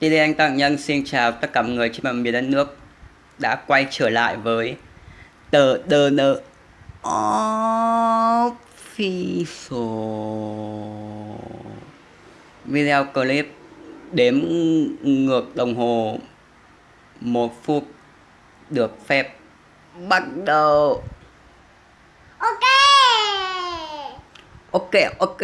TD Anh Tăng Nhân xin chào tất cả mọi người trên mọi miền đất nước. Đã quay trở lại với tờ đờ nợ official video clip đếm ngược đồng hồ một phút được phép bắt đầu. Ok. Ok Ok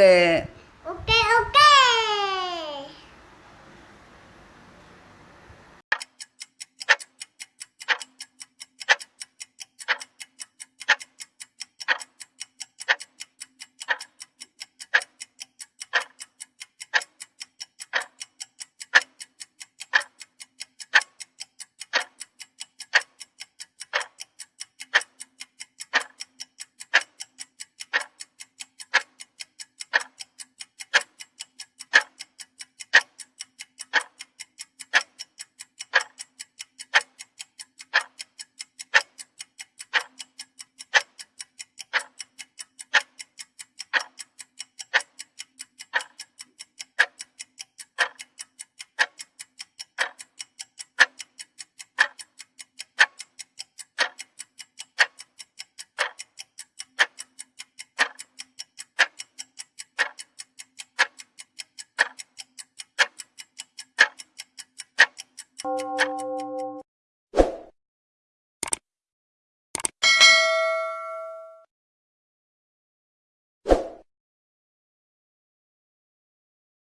you